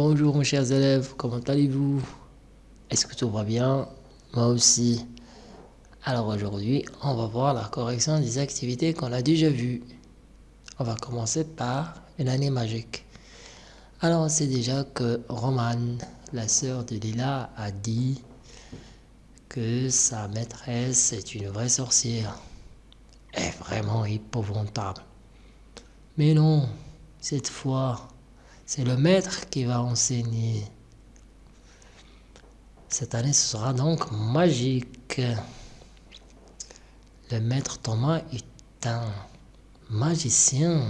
Bonjour mes chers élèves, comment allez-vous? Est-ce que tout va bien? Moi aussi. Alors aujourd'hui, on va voir la correction des activités qu'on a déjà vues. On va commencer par une année magique. Alors on sait déjà que Romane, la sœur de Lila, a dit que sa maîtresse est une vraie sorcière. Est vraiment épouvantable. Mais non, cette fois, c'est le maître qui va enseigner. Cette année, ce sera donc magique. Le maître Thomas est un magicien.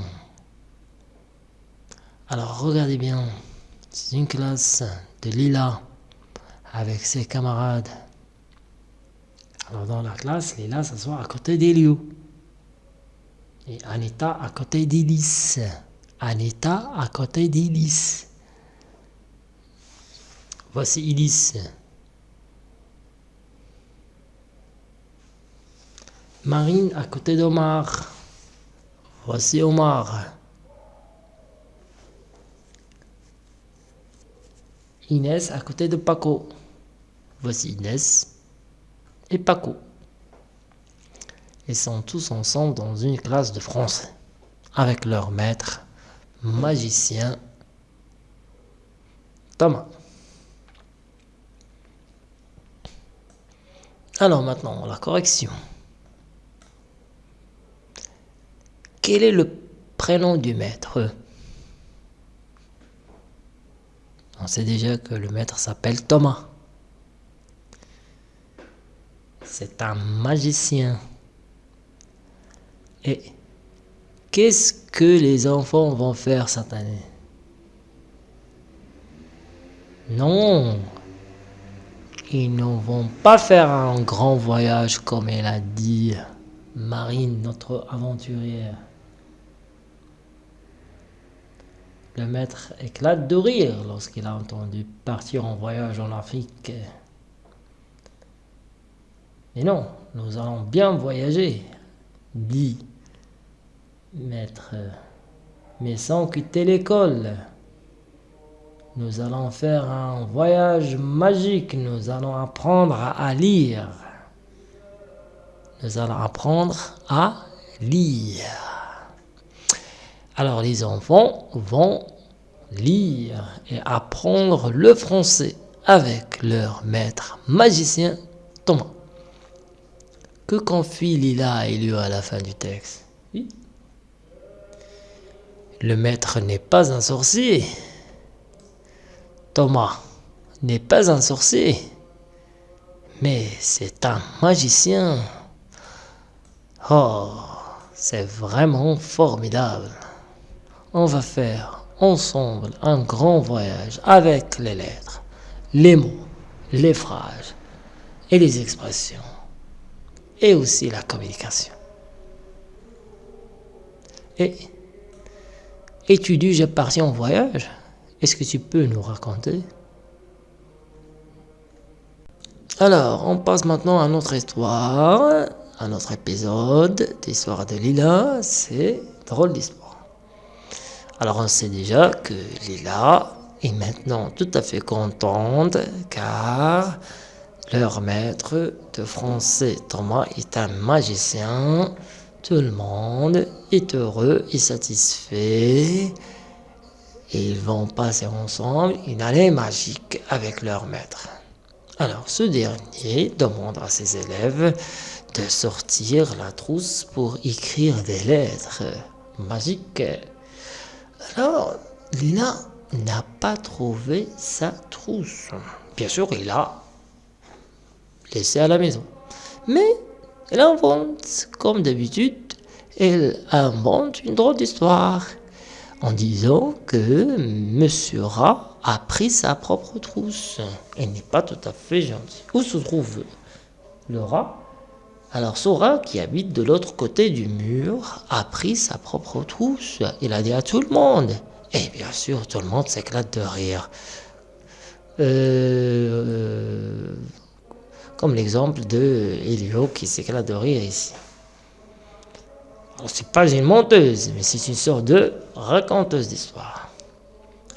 Alors regardez bien, c'est une classe de Lila avec ses camarades. Alors dans la classe, Lila s'assoit à côté d'Elio. Et Anita à côté Anita à côté d'Elise. Voici Elise. Marine à côté d'Omar. Voici Omar. Inès à côté de Paco. Voici Inès et Paco. Ils sont tous ensemble dans une classe de français avec leur maître magicien Thomas. Alors maintenant, la correction. Quel est le prénom du maître? On sait déjà que le maître s'appelle Thomas. C'est un magicien. Et qu'est-ce que les enfants vont faire cette année? Non, ils ne vont pas faire un grand voyage comme elle a dit Marine, notre aventurière. Le maître éclate de rire lorsqu'il a entendu partir en voyage en Afrique. Mais non, nous allons bien voyager, dit maître, mais sans quitter l'école. Nous allons faire un voyage magique, nous allons apprendre à lire. Nous allons apprendre à lire. Alors les enfants vont lire et apprendre le français avec leur maître magicien Thomas. Que confie Lila et lui à la fin du texte? Oui. Le maître n'est pas un sorcier. Thomas n'est pas un sorcier. Mais c'est un magicien. Oh, c'est vraiment formidable. On va faire ensemble un grand voyage avec les lettres, les mots, les phrases et les expressions. Et aussi la communication. Et es-tu déjà parti en voyage Est-ce que tu peux nous raconter? Alors, on passe maintenant à notre histoire, à notre épisode d'Histoire de Lila. C'est drôle d'histoire. Alors, on sait déjà que Lila est maintenant tout à fait contente car leur maître de français Thomas est un magicien tout le monde est heureux et satisfait. Et ils vont passer ensemble une année magique avec leur maître. Alors ce dernier demande à ses élèves de sortir la trousse pour écrire des lettres magiques. Alors Lina n'a pas trouvé sa trousse. Bien sûr, il l'a laissée à la maison. Mais elle invente, comme d'habitude, elle invente une drôle d'histoire en disant que Monsieur Rat a pris sa propre trousse. Elle n'est pas tout à fait gentille. Où se trouve le rat Alors ce rat qui habite de l'autre côté du mur a pris sa propre trousse. Il a dit à tout le monde. Et bien sûr, tout le monde s'éclate de rire. Euh, comme l'exemple de Elio qui s'éclate de rire ici. C'est pas une menteuse, mais c'est une sorte de raconteuse d'histoire.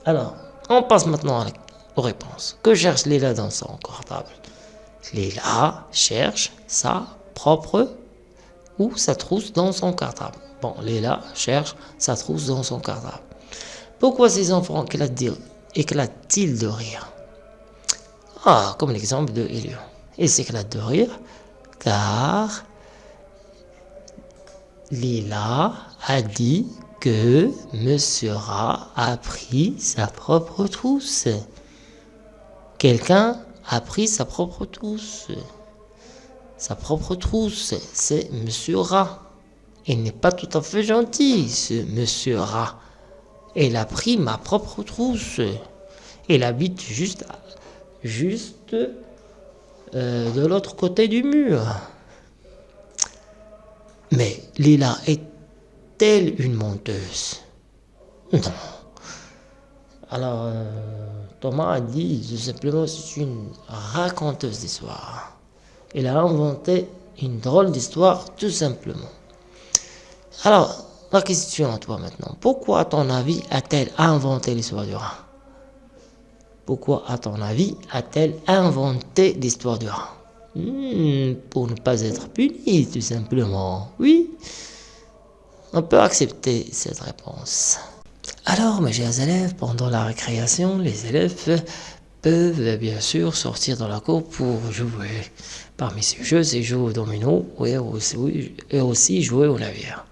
Alors, On passe maintenant aux réponses. Que cherche Lila dans son portable Lila cherche sa propre ou sa trousse dans son cartable. Bon, Léla cherche sa trousse dans son cartable. Pourquoi ces enfants éclatent-ils de rire? Ah, comme l'exemple de Elio. Ils s'éclatent de rire car Lila a dit que Monsieur Rat a pris sa propre trousse. Quelqu'un a pris sa propre trousse. Sa propre trousse, c'est Monsieur Rat. Il n'est pas tout à fait gentil, ce Monsieur Rat. Il a pris ma propre trousse. Il habite juste, juste euh, de l'autre côté du mur. Mais Lila est-elle une menteuse Non. Alors, euh, Thomas a dit tout simplement c'est une raconteuse d'histoire. Il a inventé une drôle d'histoire tout simplement. Alors, la question à toi maintenant. Pourquoi, à ton avis, a-t-elle inventé l'histoire du rat Pourquoi, à ton avis, a-t-elle inventé l'histoire du rat hmm, Pour ne pas être puni, tout simplement. Oui, on peut accepter cette réponse. Alors, mes chers élèves, pendant la récréation, les élèves peuvent bien sûr sortir dans la cour pour jouer. Parmi ces jeux, c'est jouer au domino et aussi, et aussi jouer au navire.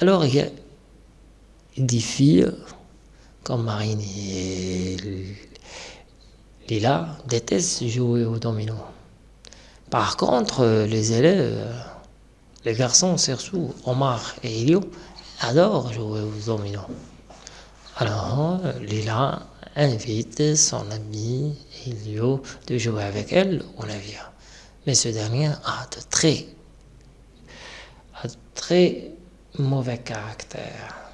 Alors, il y a des filles comme Marine et Lila détestent jouer au domino. Par contre, les élèves, les garçons, surtout Omar et Elio, adorent jouer au domino. Alors, Lila invite son ami Elio de jouer avec elle au navire. Mais ce dernier a de très, a de très mauvais caractère.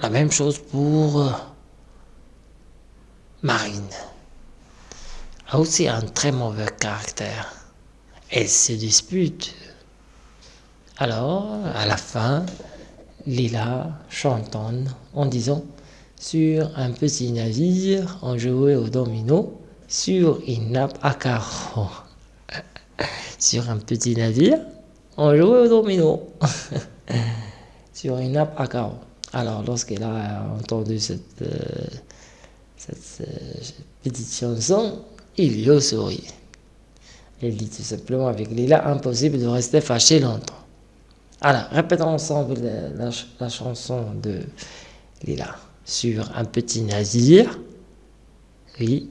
La même chose pour euh, Marine. A aussi un très mauvais caractère. Elle se dispute. Alors, à la fin, Lila chantonne en disant Sur un petit navire, on jouait au domino sur une nappe à carreaux sur un petit navire, on jouait au domino sur une nappe à carreaux. Alors, lorsqu'elle a entendu cette, euh, euh, petite chanson, il y a souri. Elle dit tout simplement avec Lila, impossible de rester fâché longtemps. Alors, répétons ensemble la, chanson de Lila. Sur un petit navire, oui,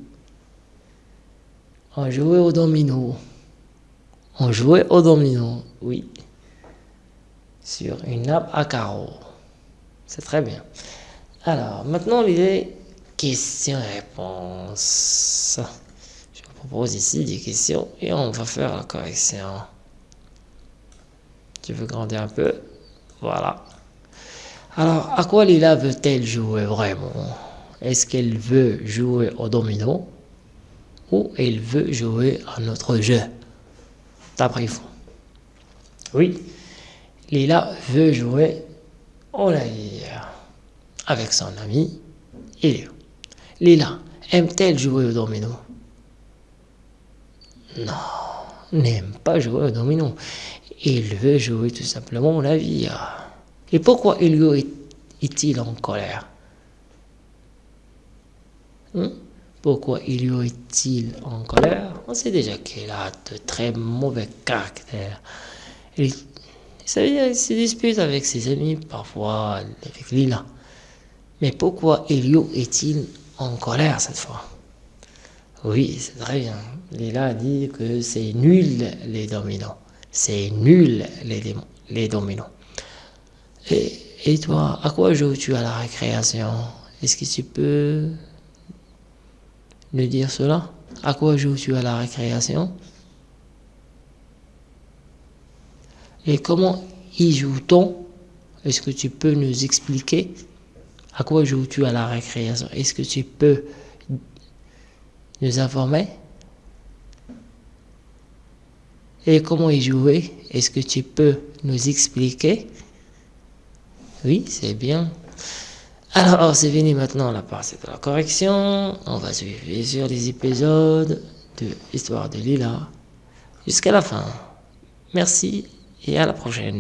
on jouait au domino. On jouait au domino, oui. Sur une nappe à carreaux. C'est très bien. Alors, maintenant, les questions-réponses. Je vous propose ici des questions et on va faire la correction. Tu veux grandir un peu? Voilà. Alors, à quoi Lila veut-elle jouer vraiment? Est-ce qu'elle veut jouer au domino ou elle veut jouer à notre jeu? D'après vous. Oui, Lila veut jouer navire avec son ami Elio. Lila aime-t-elle jouer au domino? Non, n'aime pas jouer au domino. Il veut jouer tout simplement au navire. Et pourquoi Elio est-il en colère? Hein? Pourquoi Elio est-il en colère? On sait déjà qu'il a de très mauvais caractère. Il, il se dispute avec ses amis, parfois avec Lila. Mais pourquoi Elio est-il en colère cette fois? Oui, c'est très bien. Lila a dit que c'est nul les dominants. C'est nul les, les dominos. Et, et toi, à quoi joues-tu à la récréation? Est-ce que tu peux de dire cela? À quoi joues-tu à la récréation? Et comment y joue-t-on? Est-ce que tu peux nous expliquer? À quoi joues-tu à la récréation? Est-ce que tu peux nous informer? Et comment y jouer? Est-ce que tu peux nous expliquer? Oui, c'est bien. Alors, c'est fini maintenant la partie de la correction. On va suivre sur les épisodes de l'histoire de Lila jusqu'à la fin. Merci et à la prochaine.